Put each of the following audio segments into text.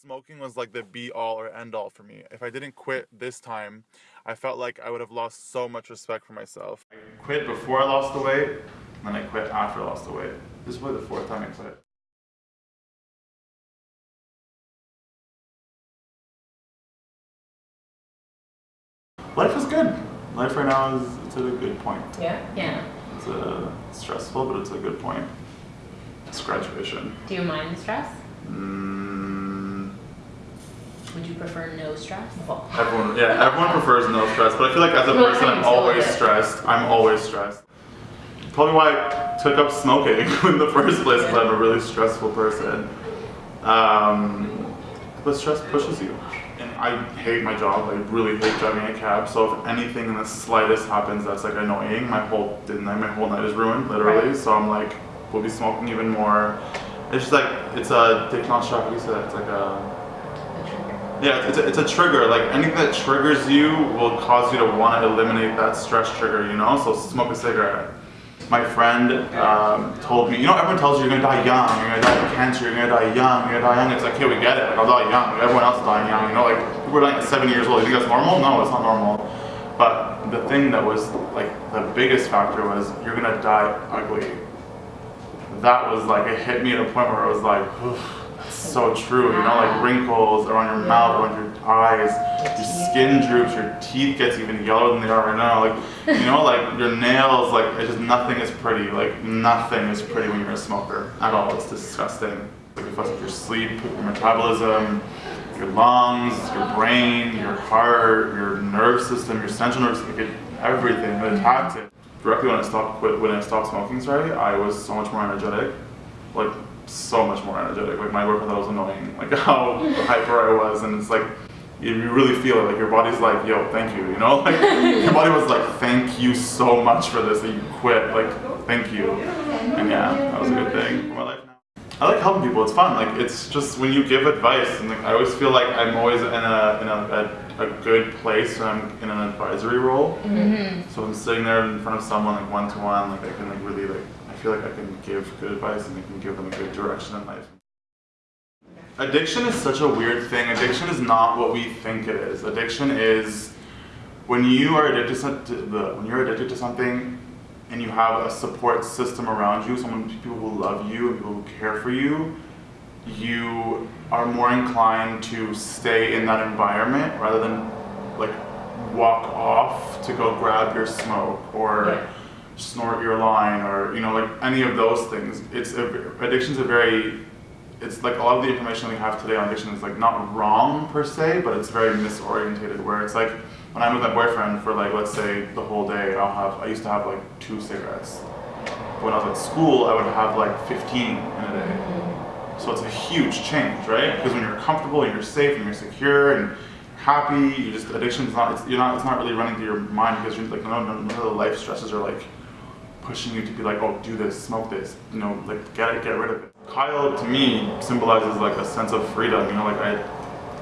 Smoking was like the be all or end all for me. If I didn't quit this time, I felt like I would have lost so much respect for myself. I quit before I lost the weight, and then I quit after I lost the weight. This is probably the fourth time I quit. Life is good. Life right now is it's at a good point. Yeah? Yeah. It's a stressful, but it's a good point. It's graduation. Do you mind the stress? Mm, Would you prefer no stress? everyone, yeah, everyone prefers no stress, but I feel like as a Well, person, I'm thanks, a little always stressed. I'm always stressed. Probably why I took up smoking in the first place, because I'm a really stressful person. Um, but stress pushes you. And I hate my job. I really hate driving a cab. So if anything in the slightest happens that's like annoying, my whole night, my whole night is ruined, literally. Right. So I'm like, we'll be smoking even more. It's just like it's a Dick Nonstop. What do you say? It's like a yeah, it's a, it's a trigger. Like anything that triggers you will cause you to want to eliminate that stress trigger, you know? So smoke a cigarette. My friend um, told me, you know, everyone tells you you're gonna die young, you're gonna die of cancer, you're gonna die young, you're gonna die young. It's like, okay, we get it. Like, I'll die young. Everyone else is dying young. You know, like people are dying at seven years old. You think that's normal? No, it's not normal. But the thing that was like the biggest factor was you're gonna die ugly. That was like it hit me at a point where I was like, that's so true. You know, like wrinkles around your mouth, around your eyes, your skin droops, your teeth gets even yellower than they are right now. Like, you know, like your nails, like it's just nothing is pretty. Like nothing is pretty when you're a smoker at all. It's disgusting. Like it affects your sleep, your metabolism, your lungs, your brain, your heart, your nerve system, your central nervous system, it, everything. It attacks it. Directly when I stopped quit, when I stopped smoking, sorry, I was so much more energetic. Like so much more energetic. Like my workout was annoying. Like how hyper I was, and it's like you really feel it. Like your body's like, yo, thank you. You know, like your body was like, thank you so much for this that you quit. Like, thank you. And yeah, that was a good thing for my life now. I like helping people. It's fun. Like it's just when you give advice, and like I always feel like I'm always in a in a, a, a good place when I'm in an advisory role. Mm-hmm. So I'm sitting there in front of someone like one to one, like I can like really like feel like I can give good advice and I can give them a good direction in life. Addiction is such a weird thing. Addiction is not what we think it is. Addiction is when you are addicted to, when you're addicted to something and you have a support system around you, someone people who love you and people who care for you, you are more inclined to stay in that environment rather than like walk off to go grab your smoke or. Snort your line or you know like any of those things. It's a, addiction's a very it's like a lot of the information we have today on addiction is like not wrong per se, but it's very misorientated. Where it's like when I'm with my boyfriend for like let's say the whole day, I'll have I used to have like two cigarettes. When I was at school, I would have like 15 in a day. So it's a huge change, right? Because when you're comfortable and you're safe and you're secure and happy, you just addiction's not it's you're not it's not really running through your mind because you're like none, none of the life stresses are like pushing you to be like, oh, do this, smoke this, you know, like get it, get rid of it. Kyle to me symbolizes like a sense of freedom, you know, like I,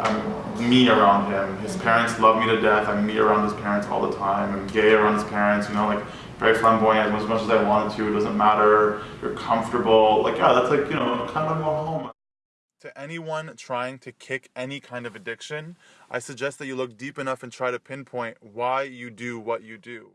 I'm me around him. His parents love me to death. I'm me around his parents all the time. I'm gay around his parents, you know, like very flamboyant as much as I wanted to. It doesn't matter. You're comfortable. Like yeah, that's like you know, kind of a home. To anyone trying to kick any kind of addiction, I suggest that you look deep enough and try to pinpoint why you do what you do.